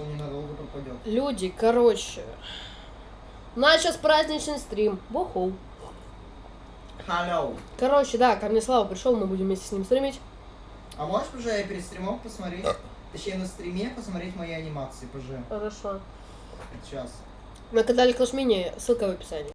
что он ненадолго пропадет. Люди, короче. У нас сейчас праздничный стрим. Буху. Hello. Короче, да, ко мне Слава пришел, мы будем вместе с ним стримить. А можешь, уже перед стримом посмотреть, а. точнее на стриме посмотреть мои анимации, пожалуйста. Хорошо. Сейчас. На канале Клашмини ссылка в описании.